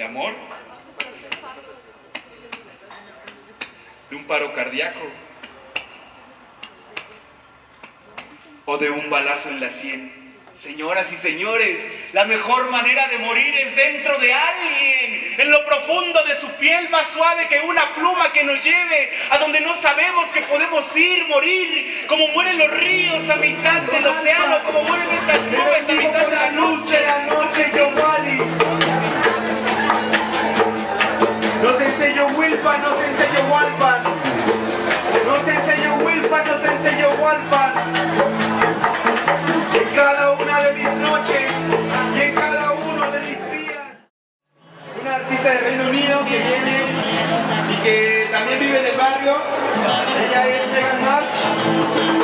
¿De amor? ¿De un paro cardíaco? ¿O de un balazo en la sien? Señoras y señores, la mejor manera de morir es dentro de alguien, en lo profundo de su piel, más suave que una pluma que nos lleve a donde no sabemos que podemos ir, morir, como mueren los ríos a mitad del océano, Walpan, nos enseñó Walpan. Nos enseñó Wilpan, nos enseñó Walpan. En cada una de mis noches y en cada uno de mis días. Un artista de Reino Unido que viene y que también vive en el barrio. Ella es Megan March.